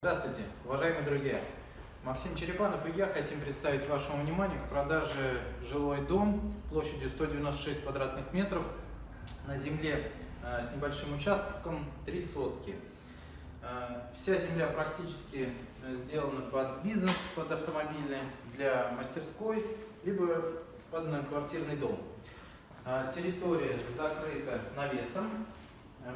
Здравствуйте, уважаемые друзья! Максим Черепанов и я хотим представить вашему вниманию к продаже жилой дом площадью 196 квадратных метров на земле э, с небольшим участком 3 сотки. Э, вся земля практически сделана под бизнес, под автомобильный, для мастерской, либо под многоквартирный дом. Э, Территория закрыта навесом,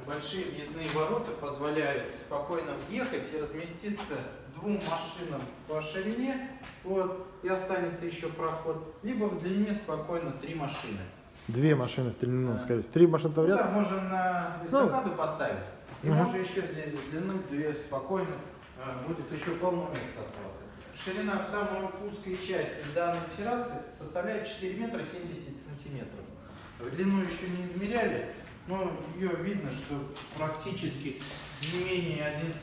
Большие въездные ворота позволяют спокойно въехать и разместиться двум машинам по ширине, вот, и останется еще проход, либо в длине спокойно три машины. Две машины в длину, Да. скорее всего. Три машины в Да, ряд. можно на эстакаду поставить, и Мгм. можно еще здесь в длину две спокойно, э, будет еще полно места оставаться. Ширина в самой узкой части данной террасы составляет 4 метра 70 сантиметров. В длину еще не измеряли, но ее видно, что практически не менее 11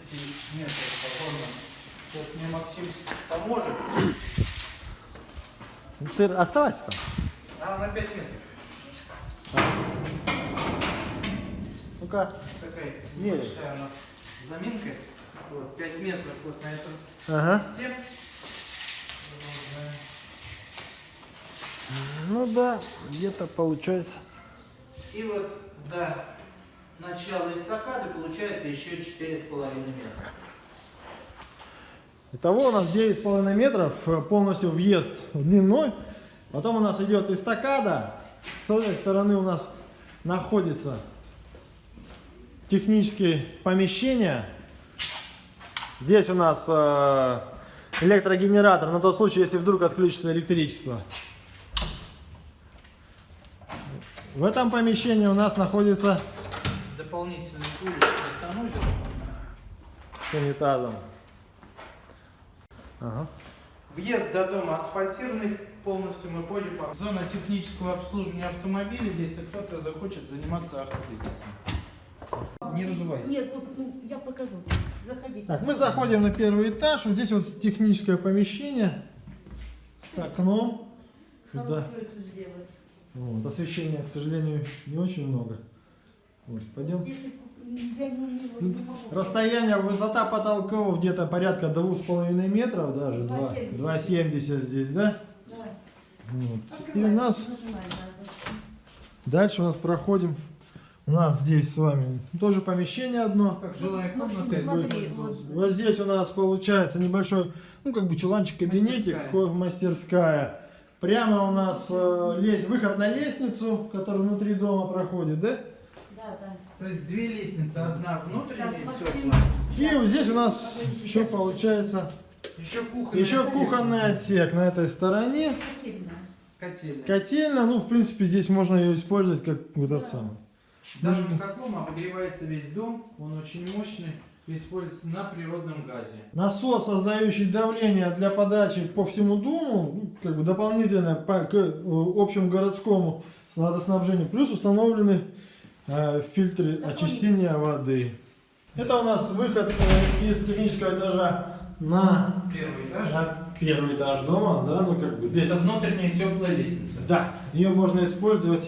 метров спокойно. Сейчас мне Максим поможет. Ты оставайся там. А, на 5 метров. Ну-ка. Такая небольшая у нас заминка. Вот, 5 метров вот на этом Ага. Ну да, где-то получается. И вот до начала эстакады получается еще 4,5 метра. Итого у нас 9,5 метров, э, полностью въезд в дневной. Потом у нас идет эстакада. С этой стороны у нас находится технические помещения. Здесь у нас э, электрогенератор на тот случай, если вдруг отключится электричество. В этом помещении у нас находится Дополнительный уличный санузел. с унитазом. Ага. Въезд до дома асфальтированный, полностью мы позже по- Зона технического обслуживания автомобилей, если кто-то захочет заниматься автобизнесом. Не разувайся. Нет, ну, ну, я покажу. Заходите. Так, мы заходим на первый этаж. Вот здесь вот техническое помещение с окном. Сюда. Сделать. Вот, освещения, к сожалению, не очень много. Вот, пойдем. Расстояние, высота потолков где-то порядка 2,5 метров даже. 2,70. 2,70 здесь, да? Давай. Вот. И у нас да. дальше у нас проходим. У нас здесь с вами тоже помещение одно. Как жилая Ну, комната. смотри, вот. Вот здесь у нас получается небольшой, ну как бы чуланчик, кабинетик, Мастерская. мастерская. Прямо у нас э, выход на лестницу, который внутри дома проходит, да? Да, да. То есть две лестницы, одна внутренняя. И вот здесь у нас еще получается Еще кухонная. еще кухонный отсек на этой стороне. Котельная. Котельная. Котельная, ну в принципе здесь можно ее использовать как вот этот самый. Данным котлом обогревается весь дом, он очень мощный, используется на природном газе. Насос, создающий давление для подачи по всему дому, ну, как бы дополнительно по, к э, общему городскому водоснабжению, плюс установлены э, фильтры очищения воды. Это у нас выход э, из технического этажа на, Первый этаж. на первый этаж дома, да, ну как бы здесь. Это внутренняя теплая лестница. Да, ее можно использовать.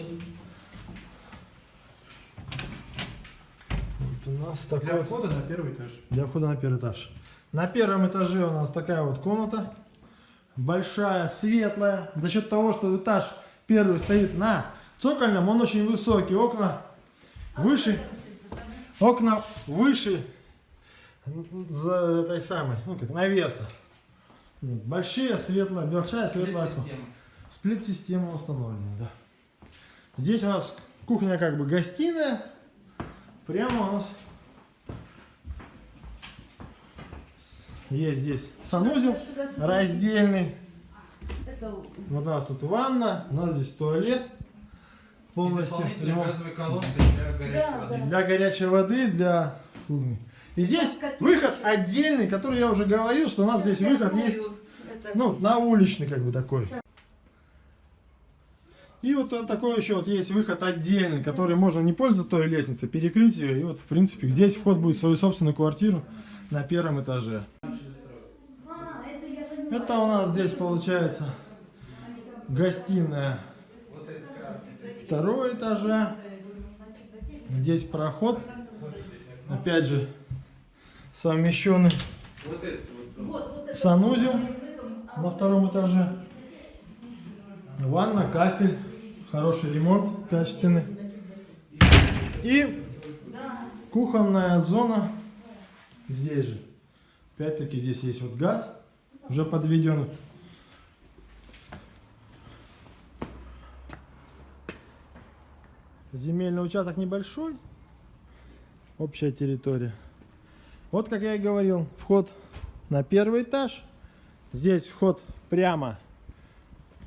У нас такой Для входа на первый этаж. для входа на первый этаж. На первом этаже у нас такая вот комната. Большая, светлая. За счет того, что этаж первый стоит на цокольном, он очень высокий. Окна выше. Окна выше за этой самой, ну как навеса. Большие, светлая, большая, светлая. Сплит-система. Сплит-система установлена, да. Здесь у нас кухня как бы гостиная. Прямо у нас есть здесь санузел раздельный. Вот у нас тут ванна, у нас здесь туалет полностью для горячей Да, воды. да. для горячей воды, для кухни. И здесь выход отдельный, который я уже говорил, что у нас здесь выход есть Ну, на уличный как бы такой. И вот такой еще вот есть выход отдельный, который можно не пользоваться той лестницей, перекрыть ее. И вот, в принципе, здесь вход будет в свою собственную квартиру на первом этаже. Это у нас здесь получается гостиная второго этажа. Здесь проход. Опять же, совмещенный Санузел на втором этаже. Ванна, кафель, хороший ремонт качественный. И кухонная зона здесь же. Опять-таки здесь есть вот газ, уже подведен. Земельный участок небольшой, общая территория. Вот, как я и говорил, вход на первый этаж. Здесь вход прямо.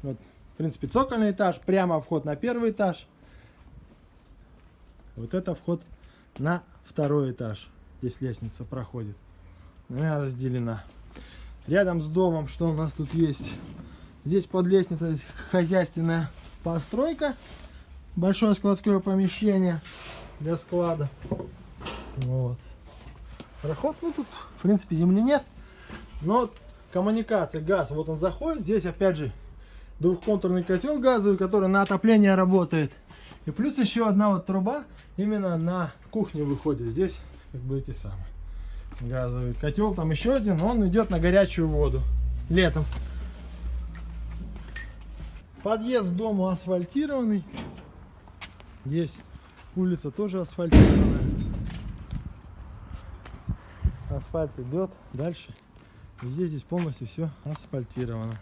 Вот, в принципе, цокольный этаж, прямо вход на первый этаж. Вот это вход на второй этаж. Здесь лестница проходит. Она разделена. Рядом с домом, что у нас тут есть? Здесь под лестницей хозяйственная постройка. Большое складское помещение для склада. Вот. Проход, ну тут, в принципе, земли нет. Но коммуникация, газ, вот он заходит. Здесь, опять же, двухконтурный котел газовый, который на отопление работает. И плюс еще одна вот труба именно на кухню выходит. Здесь как бы эти самые газовый котел. Там еще один, он идет на горячую воду летом. Подъезд к дому асфальтированный. Здесь улица тоже асфальтированная. Асфальт идет дальше. Везде здесь полностью все асфальтировано.